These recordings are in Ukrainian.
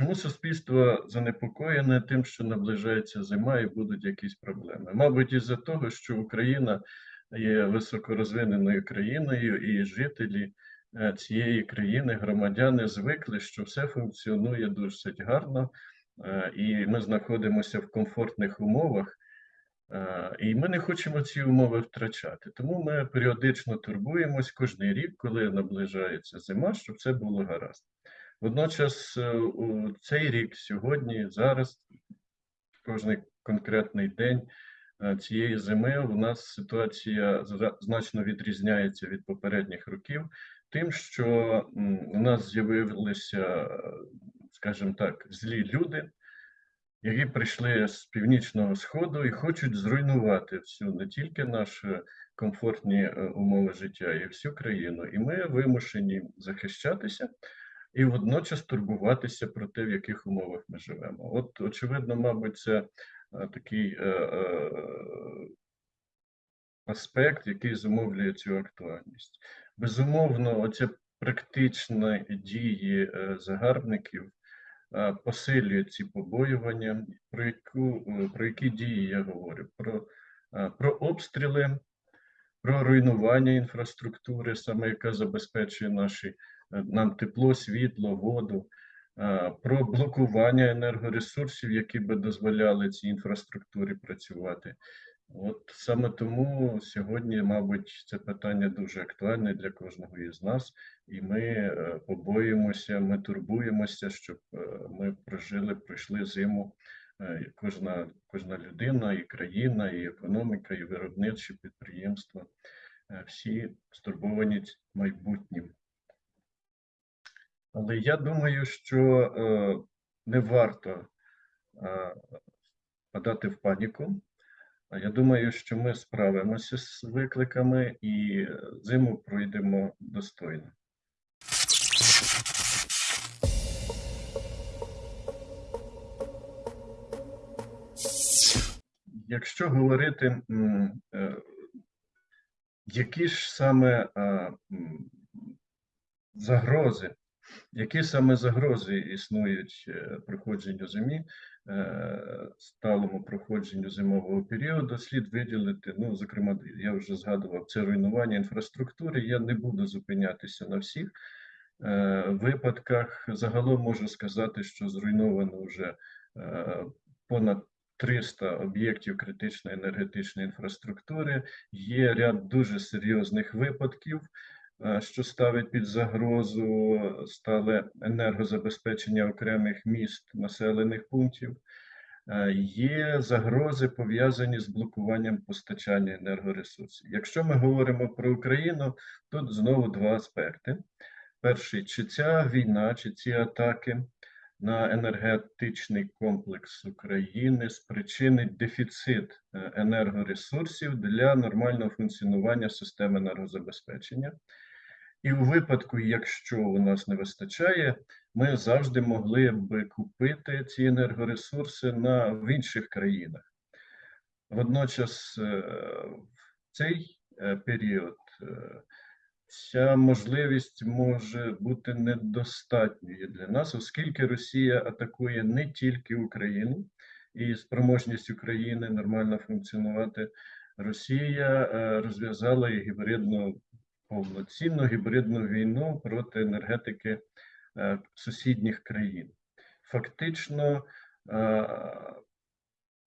Чому суспільство занепокоєне тим, що наближається зима і будуть якісь проблеми? Мабуть, із-за того, що Україна є високорозвиненою країною, і жителі е, цієї країни, громадяни, звикли, що все функціонує досить гарно, е, і ми знаходимося в комфортних умовах. Е, І ми не хочемо ці умови втрачати. Тому ми періодично турбуємось кожен рік, коли наближається зима, щоб це було гаразд. Водночас, е, у цей рік, сьогодні, зараз, кожний конкретний день е, цієї зими, у нас ситуація значно відрізняється від попередніх років, тим, що у нас з'явилися, скажімо так, злі люди, які прийшли з північного сходу і хочуть зруйнувати всю не тільки наші комфортні е, умови життя, і всю країну. І ми вимушені захищатися і водночас турбуватися про те, в яких умовах ми живемо. От, очевидно, мабуть, це е, такий е, е, аспект, який зумовлює цю актуальність. Безумовно, оці практичні дії загарбників посилюють ці побоювання. Про, яку, про які дії я говорю? Про, про обстріли, про руйнування інфраструктури, саме яка забезпечує наші, нам тепло, світло, воду, е, про блокування енергоресурсів, які би дозволяли цій інфраструктурі працювати. От саме тому сьогодні, мабуть, це питання дуже актуальне для кожного із нас, і ми е, побоїмося, ми турбуємося, щоб е, ми прожили, пройшли зиму. е, Кожна, кожна людина, і країна, і економіка, і виробничі підприємства е, всі стурбовані майбутнім. Але я думаю, що е, не варто е, впадати в паніку. Я думаю, що ми справимося з викликами і е, зиму пройдемо достойно. Якщо говорити, е, які ж саме загрози, які саме загрози існують е, проходженню зимі, е, сталому проходженню зимового періоду, слід виділити, ну, зокрема, я вже згадував, це руйнування інфраструктури. Я не буду зупинятися на всіх е, випадках. Загалом можу сказати, що зруйновано вже понад 300 об'єктів критичної енергетичної інфраструктури. Є ряд дуже серйозних випадків, що ставить під загрозу стале енергозабезпечення окремих міст, населених пунктів. Е, Є загрози пов'язані з блокуванням постачання енергоресурсів. Якщо ми говоримо про Україну, тут знову два аспекти. Перший, чи ця війна, чи ці атаки на енергетичний комплекс України спричинить дефіцит е, енергоресурсів для нормального функціонування системи енергозабезпечення. І у випадку, якщо у нас не вистачає, ми завжди могли б купити ці енергоресурси на, в інших країнах. Водночас, е, в цей е, період е, ця можливість може бути недостатньою для нас, оскільки Росія атакує не тільки Україну і спроможність України нормально функціонувати. Росія розв'язала і гібридну повноцінну гібридну війну проти енергетики е, сусідніх країн. Фактично, е,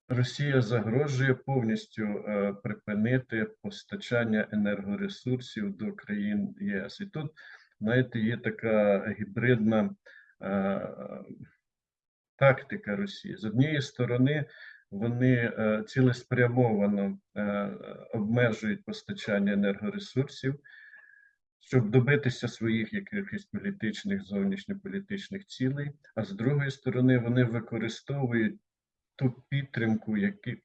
Росія загрожує повністю е, припинити постачання енергоресурсів до країн ЄС. І тут, знаєте, є така гібридна тактика Росії. З однієї сторони, вони цілеспрямовано обмежують постачання енергоресурсів, щоб добитися своїх якихось політичних, зовнішньополітичних цілей, а з другої сторони, вони використовують ту підтримку,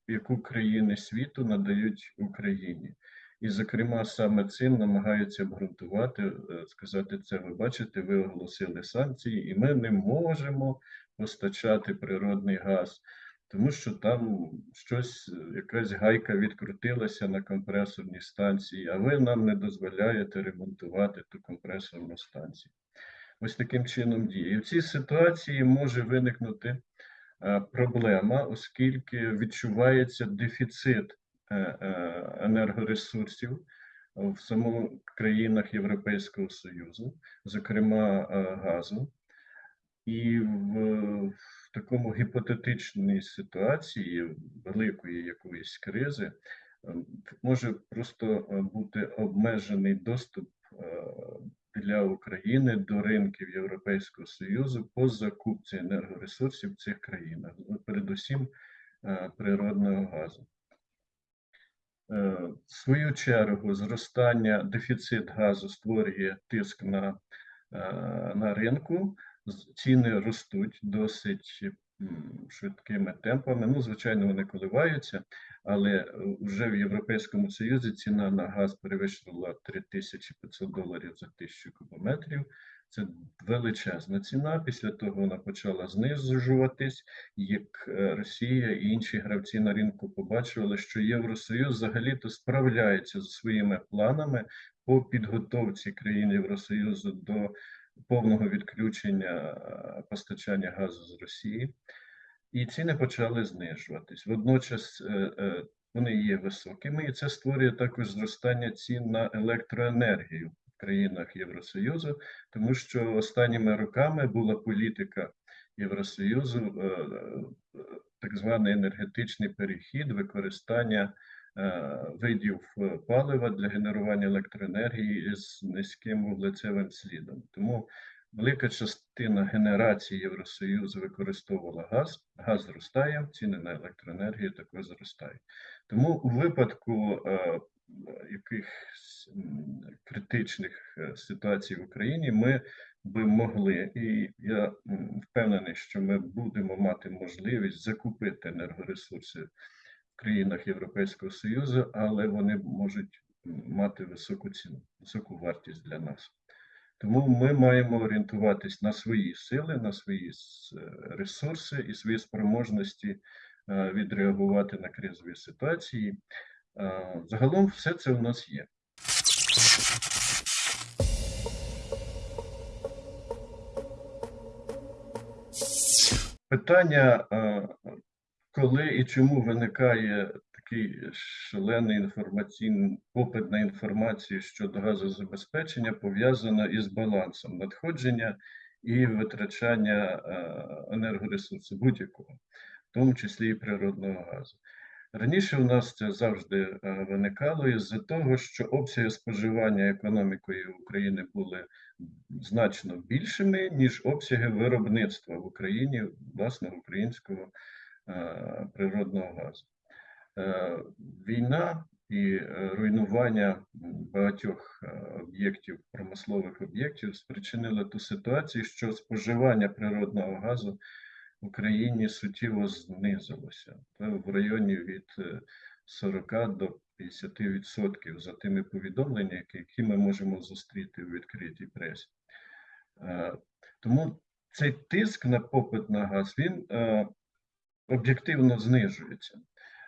яку країни світу надають Україні. І, зокрема, саме цим намагаються обґрунтувати, е, сказати це, ви бачите, ви оголосили санкції, і ми не можемо постачати природний газ, тому що там щось, якась гайка відкрутилася на компресорній станції, а ви нам не дозволяєте ремонтувати ту компресорну станцію. ось таким чином діє. І в цій ситуації може виникнути е, проблема, оскільки відчувається дефіцит е, е, енергоресурсів в самих країнах Європейського Союзу, зокрема газу. І в, в такому гіпотетичній ситуації великої якоїсь кризи е, може просто е, бути обмежений доступ е, для України до ринків Європейського Союзу по закупці енергоресурсів в цих країнах, ну, передусім е, природного газу. В свою чергу, зростання дефіцит газу створює тиск на, на ринку, ціни ростуть досить швидкими темпами. Ну, звичайно, вони коливаються, але е, вже в Європейському Союзі ціна на газ перевищила 3500 доларів за тисячу кубометрів. Це величезна ціна. Після того вона почала знижуватись, як е, Росія і інші гравці на ринку побачили, що Євросоюз взагалі-то справляється зі своїми планами по підготовці країн Євросоюзу до повного відключення е, постачання газу з Росії, і ціни почали знижуватись. Водночас е, е, вони є високими, і це створює також зростання цін на електроенергію в країнах Євросоюзу, тому що останніми роками була політика Євросоюзу, так званий енергетичний перехід, використання видів е, палива для генерування електроенергії з низьким вуглецевим слідом. Тому велика частина генерації Євросоюзу використовувала газ, газ зростає, ціни на електроенергію також зростають. Тому у випадку е, якихось критичних е, ситуацій в Україні ми би могли, і я впевнений, що ми будемо мати можливість закупити енергоресурси країнах Європейського Союзу, але вони можуть мати високу ціну, високу вартість для нас. Тому ми маємо орієнтуватись на свої сили, на свої е, ресурси і свої спроможності е, відреагувати на кризові ситуації. Е, Загалом все це у нас є. Питання, коли і чому виникає такий шалений інформаційний попит на інформацію щодо газозабезпечення, пов'язано із балансом надходження і витрачання е, енергоресурсу будь-якого, в тому числі і природного газу. Раніше у нас це завжди е, виникало із-за того, що обсяги споживання економікою України були значно більшими, ніж обсяги виробництва в Україні власного українського природного газу. Е, Війна і е, руйнування багатьох е, об'єктів, промислових об'єктів спричинили ту ситуацію, що споживання природного газу в Україні суттєво знизилося в районі від е, 40 до 50% за тими повідомленнями, які- ми можемо зустріти у відкритій пресі. Е, Тому цей тиск на попит на газ він е, об'єктивно знижується.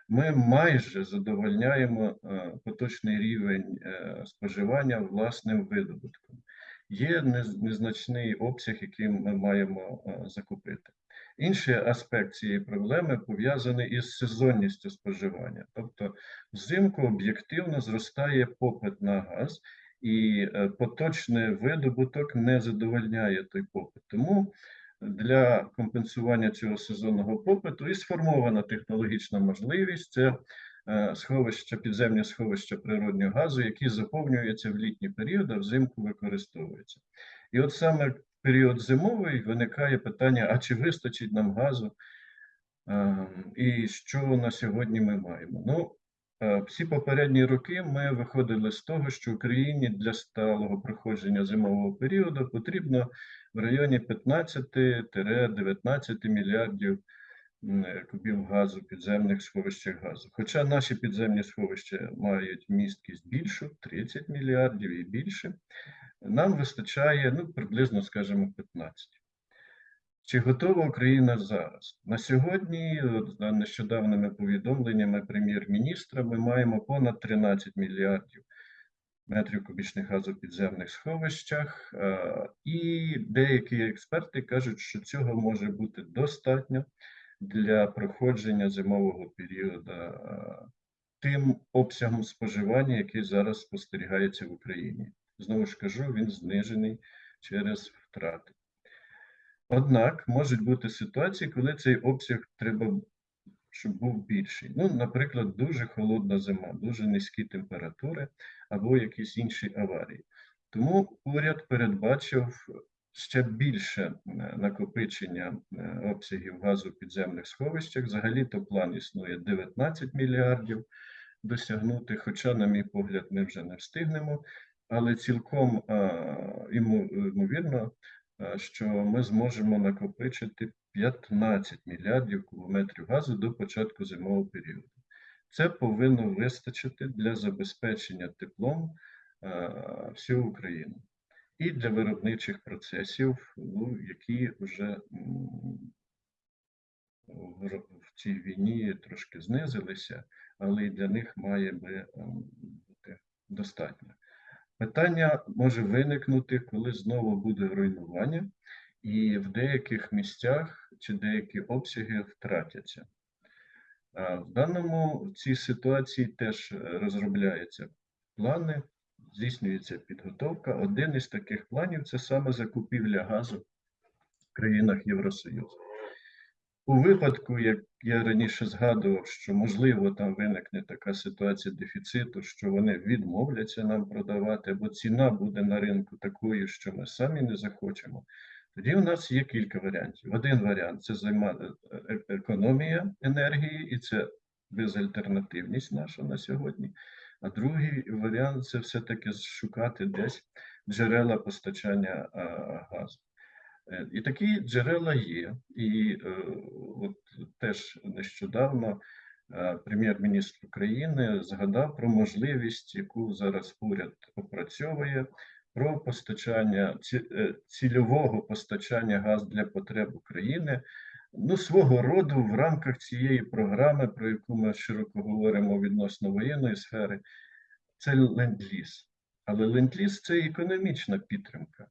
Ми майже задовольняємо е, поточний рівень е, споживання власним видобутком. Є незначний обсяг, який ми маємо е, закупити. Інший аспект цієї проблеми пов'язаний із сезонністю споживання. Тобто взимку об'єктивно зростає попит на газ, і поточний видобуток не задовольняє той попит. Тому для компенсування цього сезонного попиту і сформована технологічна можливість це е, сховища, підземні сховища природнього газу, які заповнюються в літній період, а взимку використовуються. І от саме в період зимовий виникає питання: а чи вистачить нам газу? Е, І що на сьогодні ми маємо? Ну, всі попередні роки ми виходили з того, що Україні для сталого проходження зимового періоду потрібно в районі 15-19 мільярдів е, кубів газу, підземних сховищах газу. Хоча наші підземні сховища мають місткість більшу, 30 мільярдів і більше, нам вистачає ну, приблизно, скажімо, 15. Чи готова Україна зараз? На сьогодні, за нещодавними повідомленнями прем'єр-міністра, ми маємо понад 13 мільярдів метрів кубічних газу в підземних сховищах. І деякі експерти кажуть, що цього може бути достатньо для проходження зимового періоду тим обсягом споживання, який зараз спостерігається в Україні. Знову ж кажу, він знижений через втрати. Однак можуть бути ситуації, коли цей обсяг треба, щоб був більший. Ну, наприклад, дуже холодна зима, дуже низькі температури або якісь інші аварії. Тому уряд передбачив ще більше е, накопичення е, обсягів газу в підземних сховищах. Взагалі-то план існує 19 мільярдів досягнути, хоча, на мій погляд, ми вже не встигнемо, але цілком ймовірно, що ми зможемо накопичити 15 мільярдів кубометрів газу до початку зимового періоду. Це повинно вистачити для забезпечення теплом всю Україну і для виробничих процесів, ну, які вже в цій війні трошки знизилися, але і для них має би ем, бути достатньо. Питання може виникнути, коли знову буде руйнування, і в деяких місцях чи деякі обсяги втратяться. В даному в цій ситуації теж е, розробляються плани, здійснюється підготовка. Один із таких планів це саме закупівля газу в країнах Євросоюзу. У випадку, як я раніше згадував, що можливо там виникне така ситуація дефіциту, що вони відмовляться нам продавати, або ціна буде на ринку такою, що ми самі не захочемо. Тоді у нас є кілька варіантів. Один варіант це займа- е- е- економія енергії, і це безальтернативність наша на сьогодні. А другий варіант це все-таки шукати десь джерела постачання газу. Е, І такі джерела є. І е, от теж нещодавно е, прем'єр-міністр України згадав про можливість, яку зараз уряд опрацьовує, про постачання цільового постачання газу для потреб України. Ну, свого роду в рамках цієї програми, про яку ми широко говоримо відносно воєнної сфери, це ленд-ліз. Але ленд-ліз – це економічна підтримка.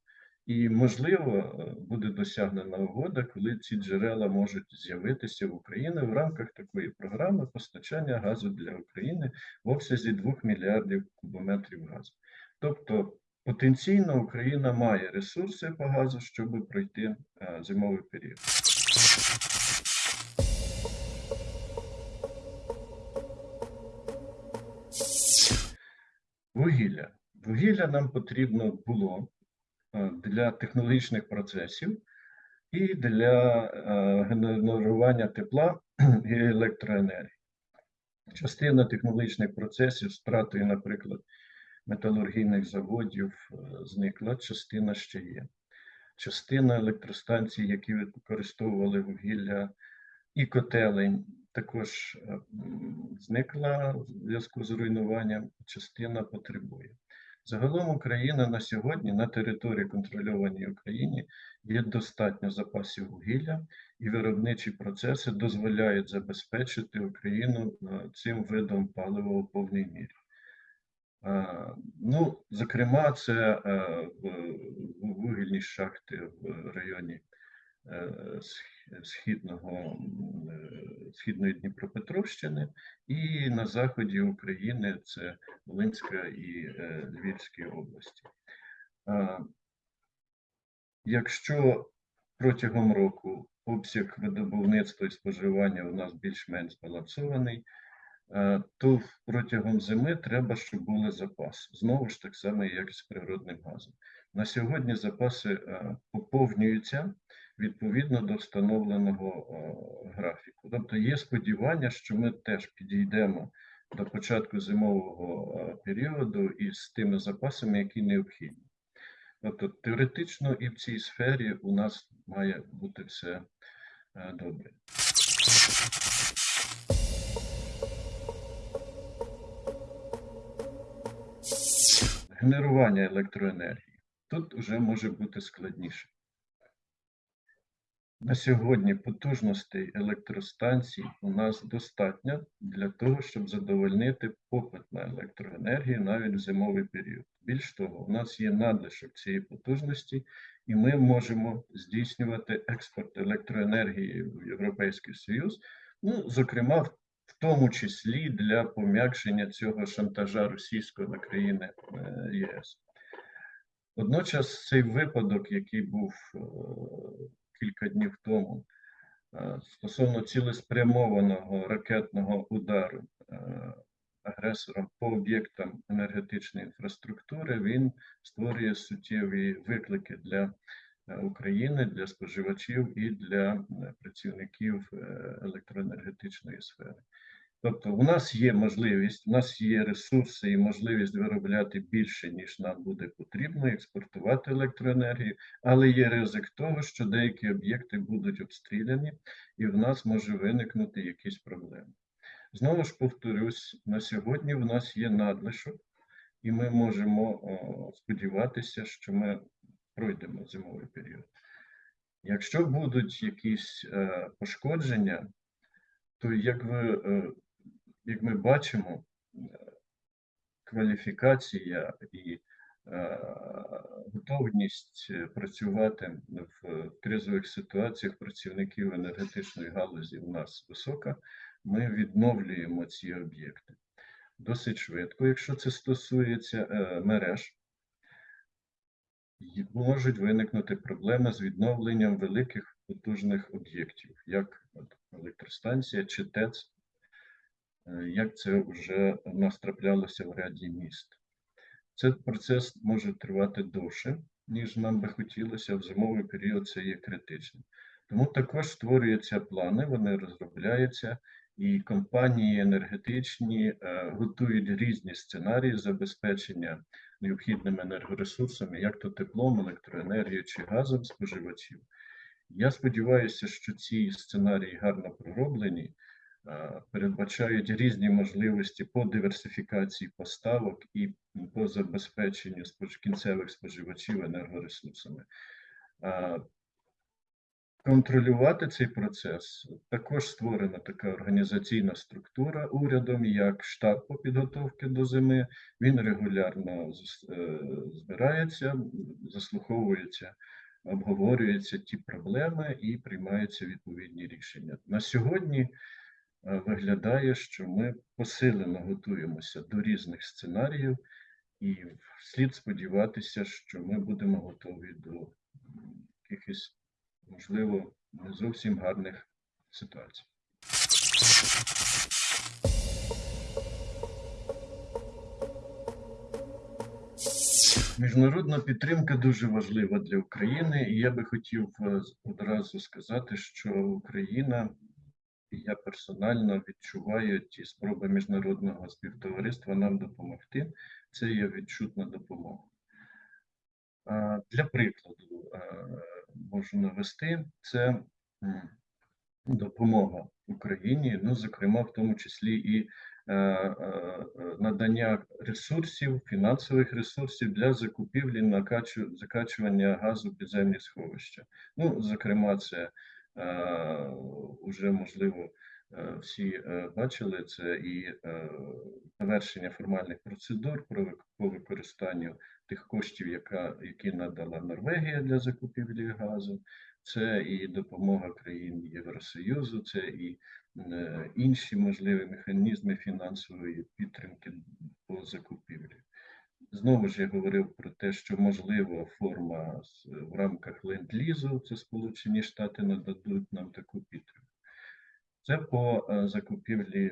І, можливо, е, буде досягнена угода, коли ці джерела можуть з'явитися в Україні в рамках такої програми постачання газу для України в обсязі 2 мільярдів кубометрів газу. Тобто потенційно Україна має ресурси по газу, щоб пройти е, зимовий період. Вугілля. Вугілля нам потрібно було для технологічних процесів і для е, генерування тепла і електроенергії. Частина технологічних процесів втратою, наприклад, металургійних заводів е, зникла, частина ще є. Частина електростанцій, які використовували вугілля, і котелень також е, зникла в зв'язку з руйнуванням, частина потребує. Загалом Україна на сьогодні на території контрольованій Україні є достатньо запасів вугілля, і виробничі процеси дозволяють забезпечити Україну е, цим видом палива у повній мірі. Е, Ну, зокрема, це е, вугільні шахти в районі східного, східної Дніпропетровщини, і на заході України це Волинська і е, Львівські області. Якщо протягом року обсяг видобувництва і споживання у нас більш-менш збалансований, е, то протягом зими треба, щоб були запаси. Знову ж так само, як і з природним газом. На сьогодні запаси е, поповнюються відповідно до встановленого е, графіку. Тобто є сподівання, що ми теж підійдемо до початку зимового е, періоду із тими запасами, які необхідні. Тобто теоретично і в цій сфері у нас має бути все е, добре. Генерування електроенергії. Тут вже може бути складніше. На сьогодні потужностей електростанцій у нас достатньо для того, щоб задовольнити попит на електроенергію навіть в зимовий період. Більш того, у нас є надлишок цієї потужності, і ми можемо здійснювати експорт електроенергії в Європейський Союз, ну, зокрема, в тому числі для пом'якшення цього шантажа російського на країни е, ЄС. Водночас цей випадок, який був е, кілька днів тому, е, стосовно цілеспрямованого ракетного удару е, агресором по об'єктам енергетичної інфраструктури, він створює суттєві виклики для е, України, для споживачів і для працівників електроенергетичної сфери. Тобто, у нас є можливість, у нас є ресурси і можливість виробляти більше, ніж нам буде потрібно, експортувати електроенергію, але є ризик того, що деякі об'єкти будуть обстріляні, і в нас може виникнути якісь проблеми. Знову ж повторюсь, на сьогодні в нас є надлишок, і ми можемо сподіватися, що ми пройдемо зимовий період. Якщо будуть якісь е, пошкодження, то як ви е, як ми бачимо, е, кваліфікація і е, готовність е, працювати в кризових ситуаціях працівників енергетичної галузі у нас висока, ми відновлюємо ці об'єкти досить швидко. Якщо це стосується мереж, можуть виникнути проблеми з відновленням великих потужних об'єктів, як електростанція чи ТЕЦ, е, як це вже в в ряді міст. Цей процес може тривати довше, ніж нам би хотілося. В зимовий період це є критичним. Тому також створюються плани, вони розробляються, і компанії енергетичні е, готують різні сценарії забезпечення необхідними енергоресурсами, як то теплом, електроенергією чи газом споживачів. Я сподіваюся, що ці сценарії гарно пророблені, е, передбачають різні можливості по диверсифікації поставок і по забезпеченню кінцевих споживачів енергоресурсами. Е, Контролювати цей процес також створена така організаційна структура урядом, як штаб по підготовці до зими. Він регулярно е, збирається, заслуховується, обговорюються ті проблеми і приймаються відповідні рішення. На сьогодні е, виглядає, що ми посилено готуємося до різних сценаріїв, і слід сподіватися, що ми будемо готові до якихось можливо, не зовсім гарних ситуацій. Міжнародна підтримка дуже важлива для України, і я би хотів е, одразу сказати, що Україна, я персонально відчуваю ті спроби міжнародного співтовариства нам допомогти. Це є відчутна допомога. Для прикладу е, можу навести це допомога Україні, ну, зокрема, в тому числі і е, е, е, надання ресурсів, фінансових ресурсів для закупівлі накачу, закачування газу підземні сховища. Ну, зокрема, це е, уже можливо. е, Всі е, бачили це і е, завершення формальних процедур по використанню тих коштів, яка, які надала Норвегія для закупівлі газу, це і допомога країн Євросоюзу, це і е, інші можливі механізми фінансової підтримки по закупівлі. Знову ж я говорив про те, що можлива форма в рамках ленд-лізу, це Сполучені Штати нададуть нам таку підтримку. Це по е, закупівлі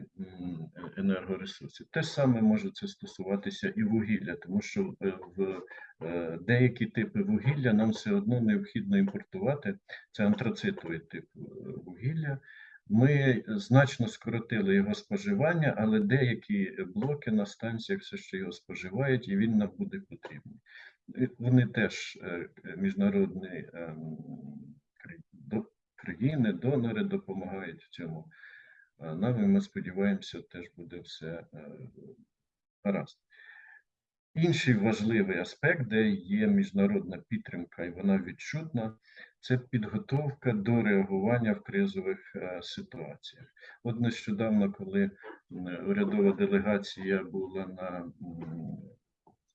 енергоресурсів. Те саме може це стосуватися і вугілля, тому що е, в е, деякі типи вугілля нам все одно необхідно імпортувати. Це антрацитовий тип вугілля. Ми значно скоротили його споживання, але деякі блоки на станціях все ще його споживають, і він нам буде потрібний. Вони теж е, міжнародні ем, країни, донори допомагають в цьому. Нам ми сподіваємося, теж буде все е, гаразд. Інший важливий аспект, де є міжнародна підтримка, і вона відчутна, це підготовка до реагування в кризових е, ситуаціях. От нещодавно, коли урядова делегація була на,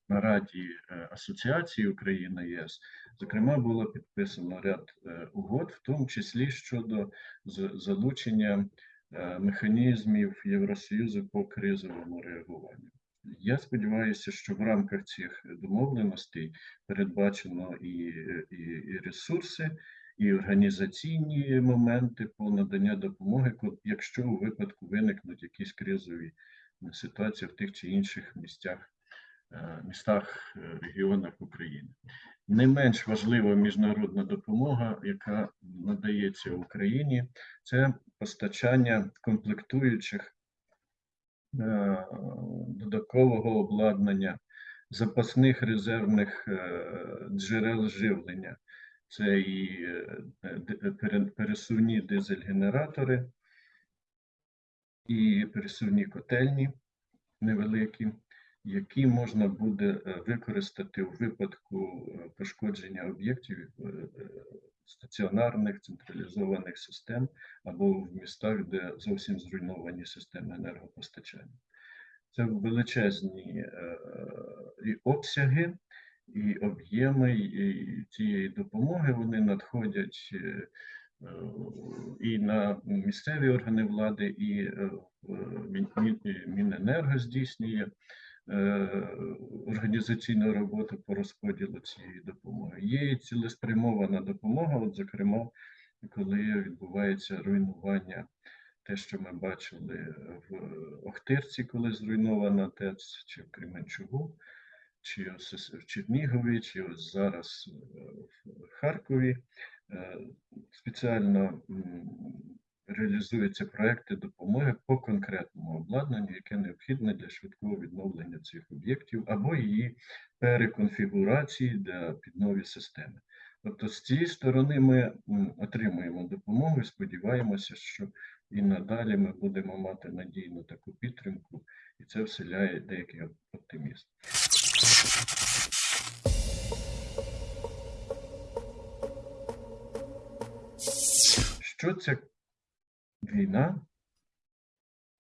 на Раді е, Асоціації Україна ЄС, зокрема, було підписано ряд е, угод, в тому числі щодо залучення механізмів Євросоюзу по кризовому реагуванню. Я сподіваюся, що в рамках цих домовленостей передбачено і, і, і ресурси, і організаційні моменти по надання допомоги, якщо у випадку виникнуть якісь кризові ситуації в тих чи інших місцях, е, містах, е, регіонах України. Не менш важлива міжнародна допомога, яка надається Україні, це постачання комплектуючих е, додаткового обладнання, запасних резервних е, джерел живлення. Це і е, пересувні дизель-генератори, і пересувні котельні невеликі, які можна буде е, використати у випадку е, пошкодження об'єктів е, е, стаціонарних централізованих систем або в містах, де зовсім зруйновані системи енергопостачання. Це величезні е, і обсяги, і об'єми і цієї допомоги вони надходять е, е, і на місцеві органи влади, і Міненерго здійснює е, організаційну роботу по розподілу цієї допомоги. Є і цілеспрямована допомога, от, зокрема, коли відбувається руйнування те, що ми бачили в Охтирці, коли зруйнована ТЕЦ, чи в Кременчугу, чи в Чернігові, чи ось зараз е, в Харкові. Е, Спеціально реалізуються проекти допомоги по конкретному обладнанню, яке необхідне для швидкого відновлення цих об'єктів або її переконфігурації для під нові системи. Тобто з цієї сторони ми отримуємо допомогу і сподіваємося, що і надалі ми будемо мати надійну таку підтримку, і це вселяє деякий оптимізм. Що ця війна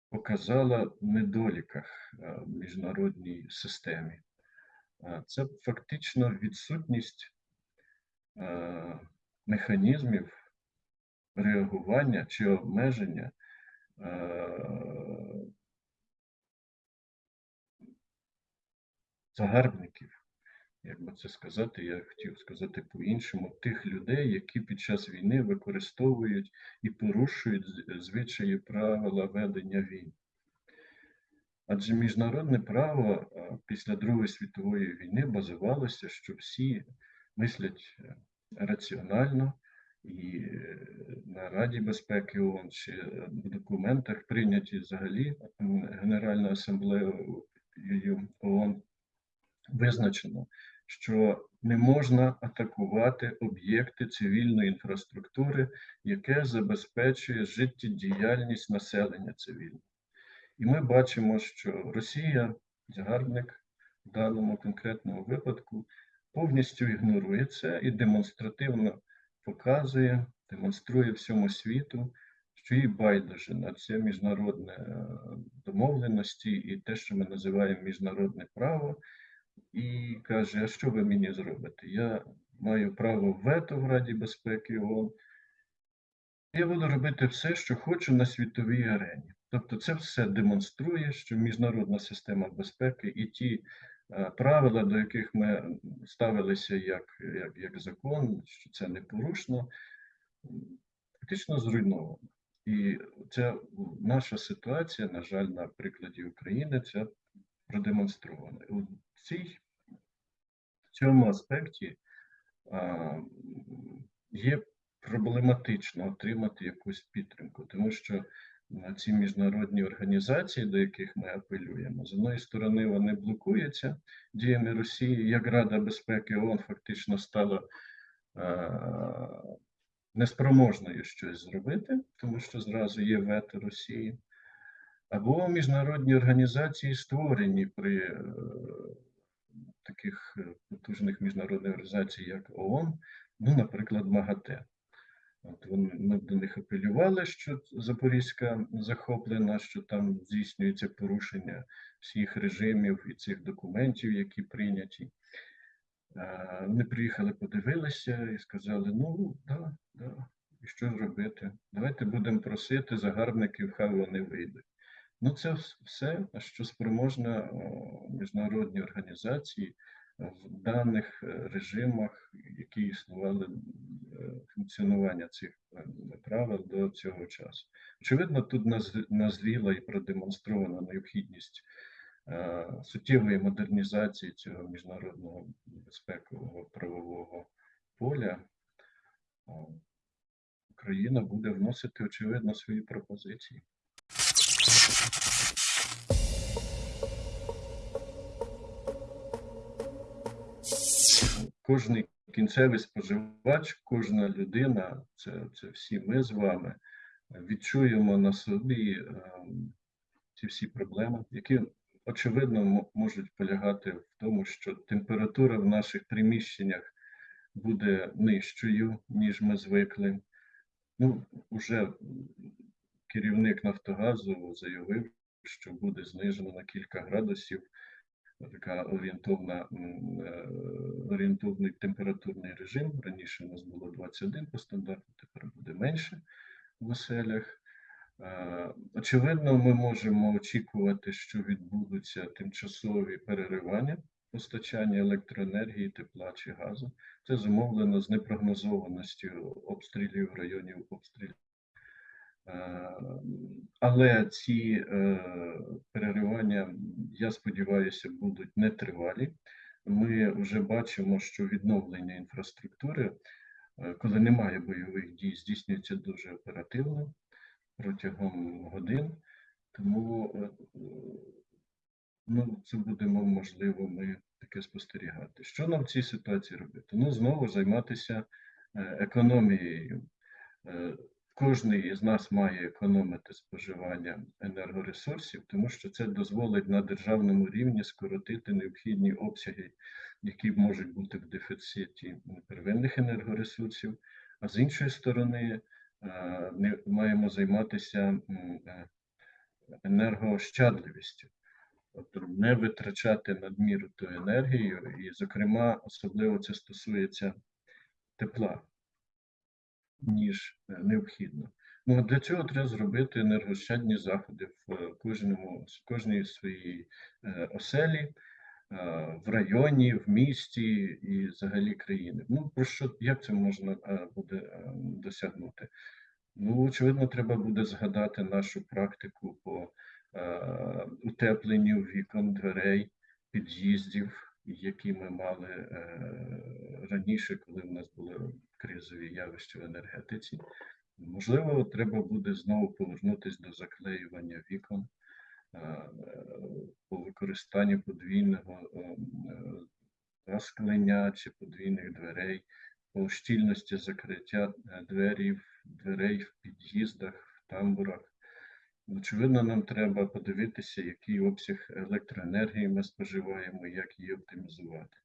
показала недоліках е, в міжнародній системі? Е, Це фактично відсутність е, механізмів реагування чи обмеження е, загарбників. Як би це сказати, я хотів сказати по-іншому, тих людей, які під час війни використовують і порушують звичаї правила ведення війн. Адже міжнародне право е, після Другої світової війни базувалося, що всі мислять е, раціонально, і е, на Раді безпеки ООН чи в документах прийняті взагалі Генеральною асамблеєю ООН визначено, що не можна атакувати об'єкти цивільної інфраструктури, яке забезпечує життєдіяльність населення цивільного. І ми бачимо, що Росія, загарбник в даному конкретному випадку, повністю ігнорує це і демонстративно показує, демонструє всьому світу, що їй байдуже на це міжнародне е, домовленості і те, що ми називаємо міжнародне право, і каже: А що ви мені зробите? Я маю право вето в Раді безпеки ООН. Я буду робити все, що хочу на світовій арені. Тобто, це все демонструє, що міжнародна система безпеки і ті е, правила, до яких ми ставилися як, як, як закон, що це непорушно, фактично зруйновано. І ця наша ситуація, на жаль, на прикладі України, це продемонстрована. Цій в цьому аспекті є проблематично отримати якусь підтримку, тому що ці міжнародні організації, до яких ми апелюємо, з одної сторони, вони блокуються діями Росії, як Рада безпеки ООН фактично стала неспроможною щось зробити, тому що зразу є вето Росії. Або міжнародні організації створені при таких е, потужних міжнародних організацій, як ООН, ну, наприклад, МАГАТЕ. От вони, ми до них апелювали, що Запорізька захоплена, що там здійснюється порушення всіх режимів і цих документів, які прийняті. Вони приїхали, подивилися і сказали: ну, да, да, і що ж робити? Давайте будемо просити загарбників, хай вони вийдуть. Ну, це все, що спроможна міжнародні організації в даних е, режимах, які існували е, функціонування цих е, правил до цього часу. Очевидно, тут назріла і продемонстрована необхідність е, суттєвої модернізації цього міжнародного безпекового правового поля. Україна буде вносити, очевидно, свої пропозиції. Кожний кінцевий споживач, кожна людина, це, це всі ми з вами, відчуємо на собі ем, ці всі проблеми, які очевидно можуть полягати в тому, що температура в наших приміщеннях буде нижчою, ніж ми звикли. Ну, уже керівник Нафтогазу заявив, що буде знижено на кілька градусів така орієнтовна, е, орієнтовний температурний режим. Раніше у нас було 21 по стандарту, тепер буде менше в оселях. Е, Очевидно, ми можемо очікувати, що відбудуться тимчасові переривання постачання електроенергії, тепла чи газу. Це зумовлено з непрогнозованістю обстрілів районів обстрілів. Е, Але ці е, переривання, я сподіваюся, будуть нетривалі. Ми вже бачимо, що відновлення інфраструктури, е, коли немає бойових дій, здійснюється дуже оперативно протягом годин. Тому ну, це будемо можливо ми таке спостерігати. Що нам в цій ситуації робити? Ну, знову займатися економією. Кожний із нас має економити споживання енергоресурсів, тому що це дозволить на державному рівні скоротити необхідні обсяги, які можуть бути в дефіциті первинних енергоресурсів. А з іншої сторони, е, не маємо займатися е, енергоощадливістю, тобто не витрачати надміру ту енергію, і, зокрема, особливо це стосується тепла ніж е, необхідно. Ну, для цього треба зробити енергощадні заходи в е, кожному, в кожній своїй е, оселі, в районі, в місті і взагалі країни. Ну, про що, як це можна буде досягнути? Ну, очевидно, треба буде згадати нашу практику по утепленню вікон, дверей, під'їздів, які ми мали е, раніше, коли в нас були кризові явища в енергетиці. Можливо, треба буде знову повернутися до заклеювання вікон е, по використанню подвійного е, е, склення чи подвійних дверей, по щільності закриття дверів, дверей в під'їздах, в тамбурах. Очевидно, нам треба подивитися, який обсяг електроенергії ми споживаємо, як її оптимізувати.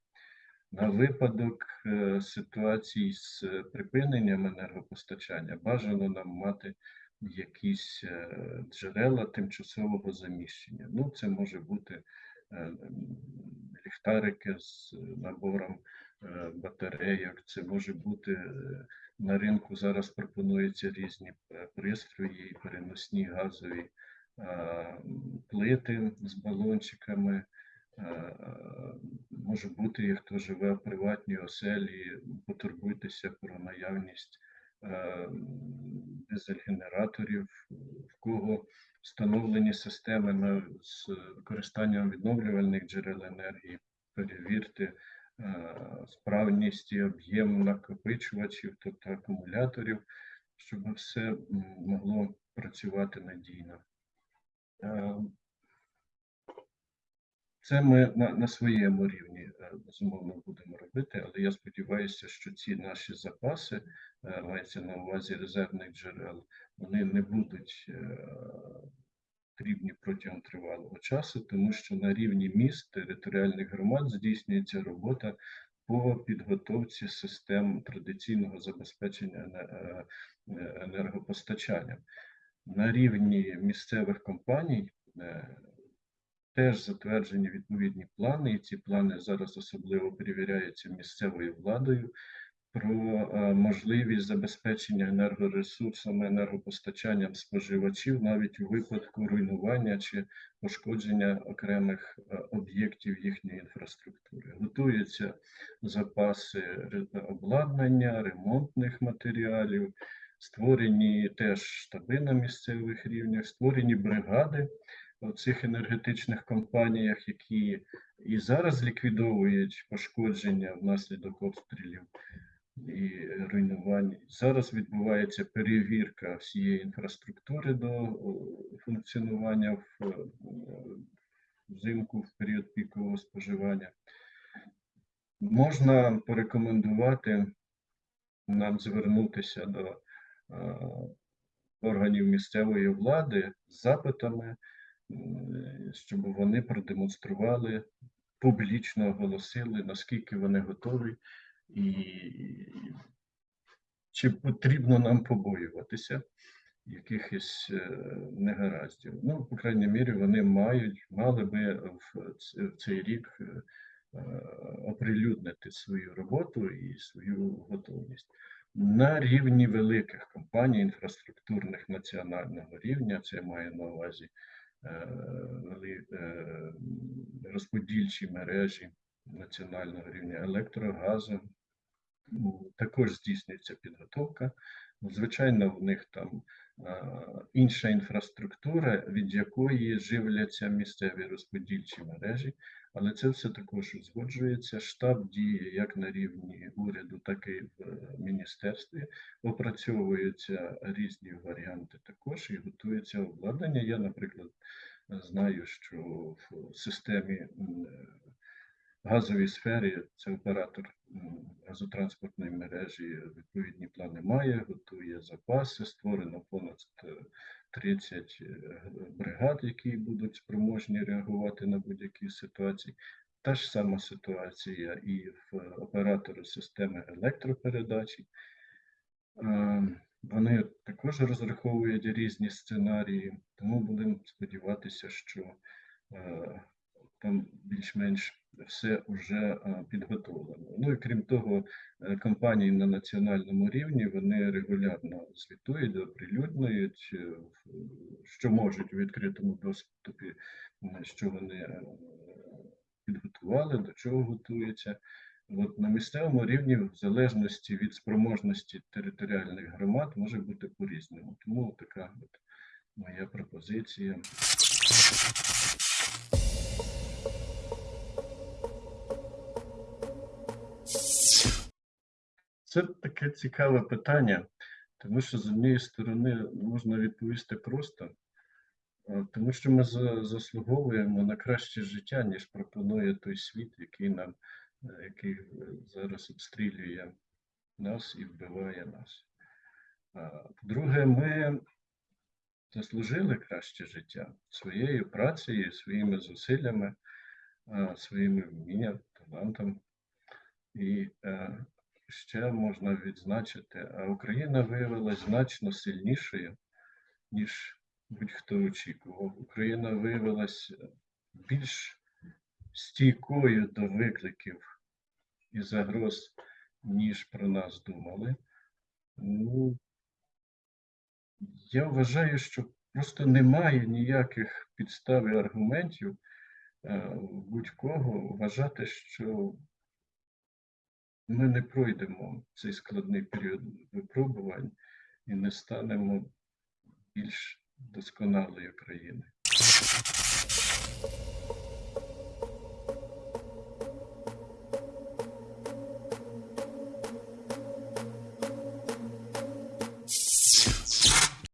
На випадок е, ситуацій з е, припиненням енергопостачання бажано нам мати якісь е, джерела тимчасового заміщення. Ну, це може бути ліхтарики з набором батарейок, це може бути на ринку зараз пропонуються різні е, пристрої, переносні газові е, плити з балончиками. Е, Може бути, хто живе в приватній оселі, потурбуйтеся про наявність дизель-генераторів, в кого встановлені системи з використанням відновлювальних джерел енергії, перевірте справність і об'єм накопичувачів, тобто акумуляторів, щоб все могло працювати надійно. Е, Це ми на, на своєму рівні е, безумовно будемо робити, але я сподіваюся, що ці наші запаси, е, мається на увазі резервних джерел, вони не будуть е, потрібні протягом тривалого часу, тому що на рівні міст територіальних громад здійснюється робота по підготовці систем традиційного забезпечення е, енергопостачанням. На рівні місцевих компаній е, теж затверджені відповідні плани, і ці плани зараз особливо перевіряються місцевою владою про е, можливість забезпечення енергоресурсами, енергопостачанням споживачів навіть у випадку руйнування чи пошкодження окремих е, об'єктів їхньої інфраструктури. Готуються запаси обладнання, ремонтних матеріалів, створені теж штаби на місцевих рівнях, створені бригади в цих енергетичних компаніях, які і зараз ліквідовують пошкодження внаслідок обстрілів і руйнувань. Зараз відбувається перевірка всієї інфраструктури до функціонування в е, взимку в період пікового споживання. Можна порекомендувати нам звернутися до е, органів місцевої влади з запитами, щоб вони продемонстрували, публічно оголосили, наскільки вони готові і чи потрібно нам побоюватися якихось е, негараздів. Ну, по крайній мірі, вони мають, мали би в цей рік е, оприлюднити свою роботу і свою готовність. На рівні великих компаній інфраструктурних національного рівня, це я маю на увазі е, розподільчі мережі національного рівня електрогазу, також здійснюється підготовка. Ну, Звичайно, в них там інша інфраструктура, від якої живляться місцеві розподільчі мережі, але це все також узгоджується. Штаб діє як на рівні уряду, так і в міністерстві. Опрацьовуються різні варіанти також і готується обладнання. Я, наприклад, знаю, що в системі е, газовій сфері це оператор газотранспортної мережі відповідні плани має, готує запаси, створено понад е, 30 е, бригад, які будуть спроможні реагувати на будь-які ситуації. Та ж сама ситуація і в оператора системи електропередачі. Е, Вони також розраховують різні сценарії, тому будемо сподіватися, що е, там більш-менш все вже е, підготовлено. Ну і крім того, е, компанії на національному рівні вони регулярно звітують, оприлюднюють, е, що можуть у відкритому доступі, що вони підготували, до чого готуються. От на місцевому рівні, в залежності від спроможності територіальних громад, може бути по-різному. Тому така от моя пропозиція. Це таке цікаве питання, тому що з однієї сторони можна відповісти просто, тому що ми заслуговуємо на краще життя, ніж пропонує той світ, який нам, е, який е, зараз обстрілює нас і вбиває нас. По-друге, ми заслужили краще життя своєю працею, своїми зусиллями, своїми вмінням, талантом. І е, ще можна відзначити, а Україна виявилася значно сильнішою, ніж будь-хто очікував. Україна виявилася більш стійкою до викликів і загроз, ніж про нас думали. Ну, я вважаю, що просто немає ніяких підстав і аргументів е, будь-кого вважати, що ми не пройдемо цей складний період випробувань і не станемо більш досконалою країною.